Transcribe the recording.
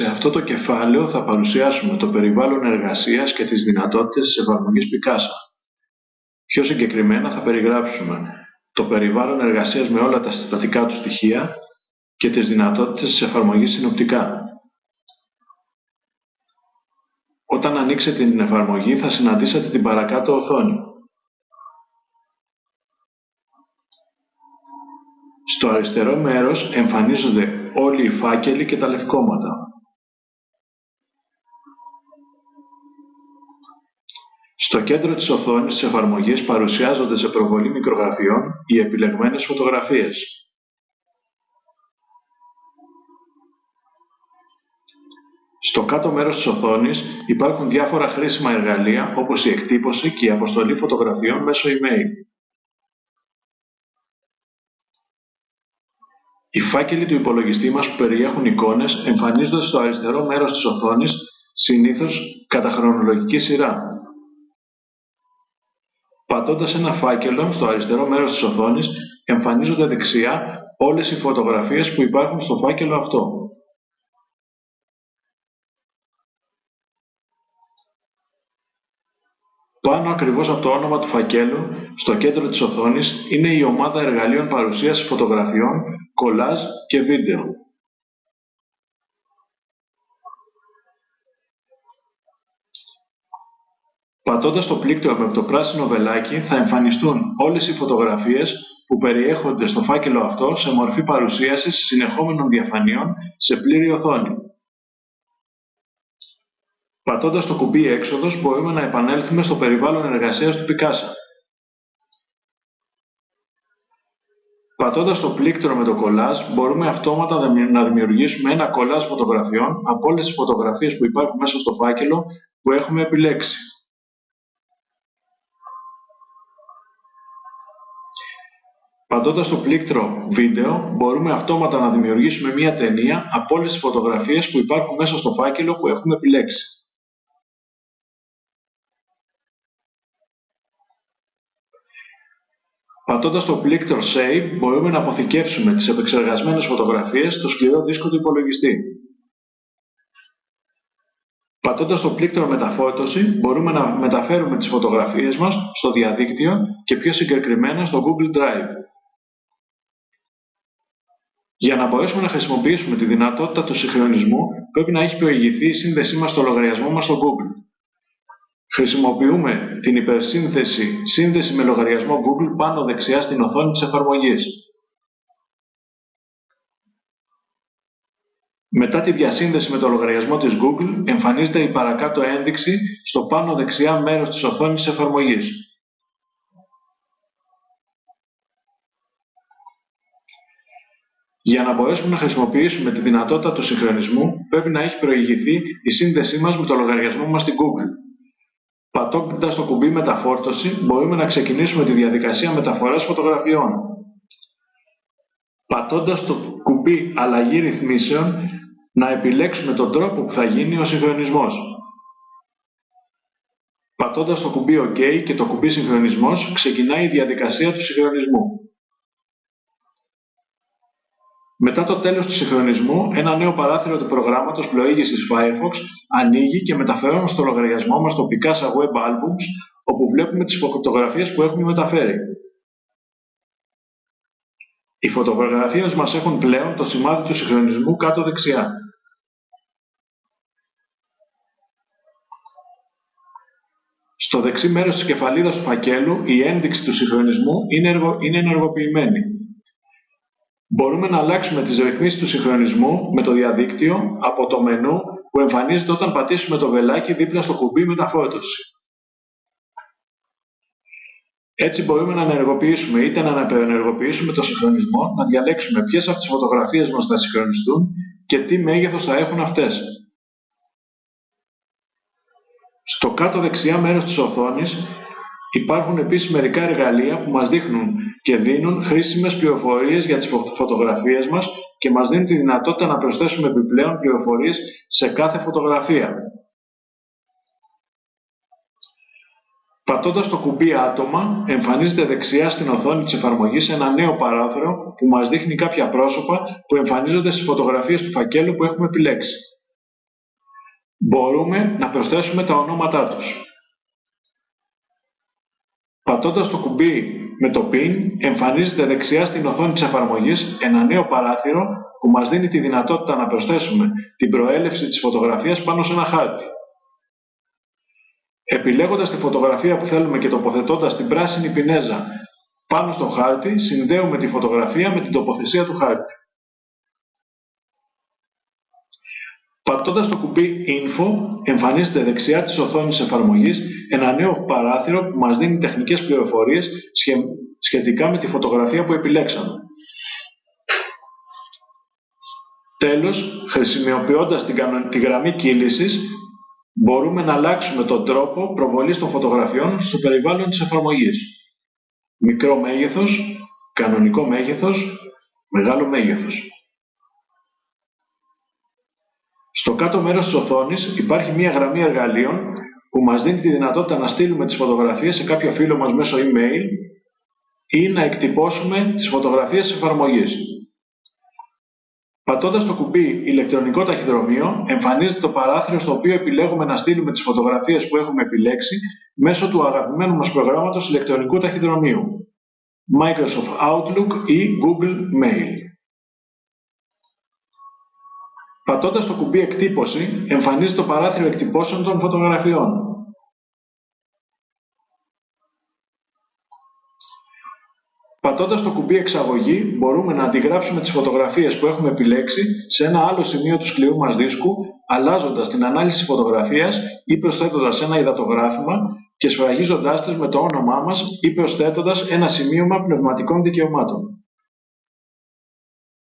Σε αυτό το κεφάλαιο θα παρουσιάσουμε το περιβάλλον εργασίας και τις δυνατότητες της εφαρμογής Picasa. Πιο συγκεκριμένα θα περιγράψουμε το περιβάλλον εργασίας με όλα τα συστατικά του στοιχεία και τις δυνατότητες της εφαρμογής συνοπτικά. Όταν ανοίξετε την εφαρμογή θα συναντήσετε την παρακάτω οθόνη. Στο αριστερό μέρος εμφανίζονται όλοι οι φάκελοι και τα λευκόματα. Στο κέντρο της οθόνης της εφαρμογής παρουσιάζονται σε προβολή μικρογραφιών οι επιλεγμένες φωτογραφίες. Στο κάτω μέρος της οθόνης υπάρχουν διάφορα χρήσιμα εργαλεία όπως η εκτύπωση και η αποστολή φωτογραφιών μέσω email. Οι φάκελοι του υπολογιστή μας που περιέχουν εικόνες εμφανίζονται στο αριστερό μέρος της οθόνης, συνήθως κατά χρονολογική σειρά. Πατώντας ένα φάκελο στο αριστερό μέρος της οθόνης, εμφανίζονται δεξιά όλες οι φωτογραφίες που υπάρχουν στο φάκελο αυτό. Πάνω ακριβώς από το όνομα του φακέλου, στο κέντρο της οθόνης, είναι η ομάδα εργαλείων παρουσίασης φωτογραφιών, κολάζ και βίντεο. Πατώντας το πλήκτρο με το πράσινο βελάκι θα εμφανιστούν όλες οι φωτογραφίες που περιέχονται στο φάκελο αυτό σε μορφή παρουσίασης συνεχόμενων διαφανείων σε πλήρη οθόνη. Πατώντας το κουμπί έξοδος μπορούμε να επανέλθουμε στο περιβάλλον εργασίας του Picasa. Πατώντας το πλήκτρο με το κολλάζ μπορούμε αυτόματα να δημιουργήσουμε ένα κολλάζ φωτογραφιών από όλες τις φωτογραφίες που υπάρχουν μέσα στο φάκελο που έχουμε επιλέξει. Πατώντας το πλήκτρο βίντεο, μπορούμε αυτόματα να δημιουργήσουμε μία ταινία από όλες τις φωτογραφίες που υπάρχουν μέσα στο φάκελο που έχουμε επιλέξει. Πατώντας το πλήκτρο Save, μπορούμε να αποθηκεύσουμε τις επεξεργασμένες φωτογραφίες στο σκληρό δίσκο του υπολογιστή. Πατώντας το πλήκτρο Μεταφόρτωση, μπορούμε να μεταφέρουμε τις φωτογραφίες μας στο διαδίκτυο και πιο συγκεκριμένα στο Google Drive. Για να μπορέσουμε να χρησιμοποιήσουμε τη δυνατότητα του συγχρονισμού, πρέπει να έχει προηγηθεί η σύνδεσή μας στο λογαριασμό μας στο Google. Χρησιμοποιούμε την υπερσύνθεση «Σύνδεση με λογαριασμό Google» πάνω δεξιά στην οθόνη της εφαρμογής. Μετά τη διασύνδεση με το λογαριασμό της Google, εμφανίζεται η παρακάτω ένδειξη στο πάνω δεξιά μέρος της οθόνης της εφαρμογής. Για να μπορέσουμε να χρησιμοποιήσουμε τη δυνατότητα του συγχρονισμού, πρέπει να έχει προηγηθεί η σύνδεσή μας με το λογαριασμό μας στην Google. Πατώντας το κουμπί Μεταφόρτωση, μπορούμε να ξεκινήσουμε τη διαδικασία μεταφοράς φωτογραφιών. Πατώντας το κουμπί Αλλαγή ρυθμίσεων, να επιλέξουμε τον τρόπο που θα γίνει ο συγχρονισμός. Πατώντας το κουμπί OK και το κουμπί Συγχρονισμός, ξεκινάει η διαδικασία του συγχρονισμού. Μετά το τέλος του συγχρονισμού, ένα νέο παράθυρο του προγράμματος πλοήγησης Firefox ανοίγει και μεταφέρουμε στο λογαριασμό μας το Picasa Web Albums, όπου βλέπουμε τις φωτογραφίες που έχουμε μεταφέρει. Οι φωτογραφίες μας έχουν πλέον το σημάδι του συγχρονισμού κάτω δεξιά. Στο δεξί μέρος της κεφαλίδας του φακέλου, η ένδειξη του συγχρονισμού είναι ενεργοποιημένη. Μπορούμε να αλλάξουμε τις ρυθμίσεις του συγχρονισμού με το διαδίκτυο από το μενού που εμφανίζεται όταν πατήσουμε το βελάκι δίπλα στο κουμπί μεταφόρτωση. Έτσι μπορούμε να ενεργοποιήσουμε είτε να αναπενεργοποιήσουμε το συγχρονισμό, να διαλέξουμε ποιες από τις φωτογραφίες μας θα συγχρονιστούν και τι μέγεθος θα έχουν αυτές. Στο κάτω δεξιά μέρος της οθόνης υπάρχουν επίσης μερικά εργαλεία που μας δείχνουν και δίνουν χρήσιμες πληροφορίες για τις φωτογραφίες μας και μας δίνουν τη δυνατότητα να προσθέσουμε επιπλέον πληροφορίες σε κάθε φωτογραφία. Πατώντας το κουμπί άτομα, εμφανίζεται δεξιά στην οθόνη της εφαρμογής ένα νέο παράθυρο που μας δείχνει κάποια πρόσωπα που εμφανίζονται στις φωτογραφίες του φακέλου που έχουμε επιλέξει. μπορούμε να προσθέσουμε τα ονόματά τους. Πατώντας το κουμπί με το PIN, εμφανίζεται δεξιά στην οθόνη της εφαρμογής ένα νέο παράθυρο που μας δίνει τη δυνατότητα να προσθέσουμε την προέλευση της φωτογραφίας πάνω σε ένα χάρτη. Επιλέγοντας τη φωτογραφία που θέλουμε και τοποθετώντας την πράσινη πινέζα πάνω στο χάρτη, συνδέουμε τη φωτογραφία με την τοποθεσία του χάρτη. Πατώντας το κουμπί Info, εμφανίζεται δεξιά της οθόνης εφαρμογής ένα νέο παράθυρο που μας δίνει τεχνικές πληροφορίες σχετικά με τη φωτογραφία που επιλέξαμε. Τέλος, χρησιμοποιώντας τη γραμμή κύλησης, μπορούμε να αλλάξουμε τον τρόπο προβολής των φωτογραφιών στο περιβάλλον της εφαρμογής. Μικρό μέγεθος, κανονικό μέγεθος, μεγάλο μέγεθος. Στο κάτω μέρος της οθόνης υπάρχει μία γραμμή εργαλείων που μας δίνει τη δυνατότητα να στείλουμε τις φωτογραφίες σε κάποιο φίλο μας μέσω email ή να εκτυπώσουμε τις φωτογραφίες της εφαρμογής. Πατώντας το κουμπί ηλεκτρονικό ταχυδρομείο, εμφανίζεται το παράθυρο στο οποίο επιλέγουμε να στείλουμε τις φωτογραφίες που έχουμε επιλέξει μέσω του αγαπημένου μας προγράμματος ηλεκτρονικού ταχυδρομείου, Microsoft Outlook ή Google Mail. Πατώντας το κουμπί εκτύπωση, εμφανίζεται το παράθυρο εκτυπώσεων των φωτογραφιών. Πατώντας το κουμπί εξαγωγή, μπορούμε να αντιγράψουμε τις φωτογραφίες που έχουμε επιλέξει σε ένα άλλο σημείο του σκληρού μας δίσκου, αλλάζοντας την ανάλυση φωτογραφίας ή προσθέτοντας ένα υδατογράφημα και σφραγίζοντάς τις με το όνομά μας ή προσθέτοντας ένα σημείωμα πνευματικών δικαιωμάτων.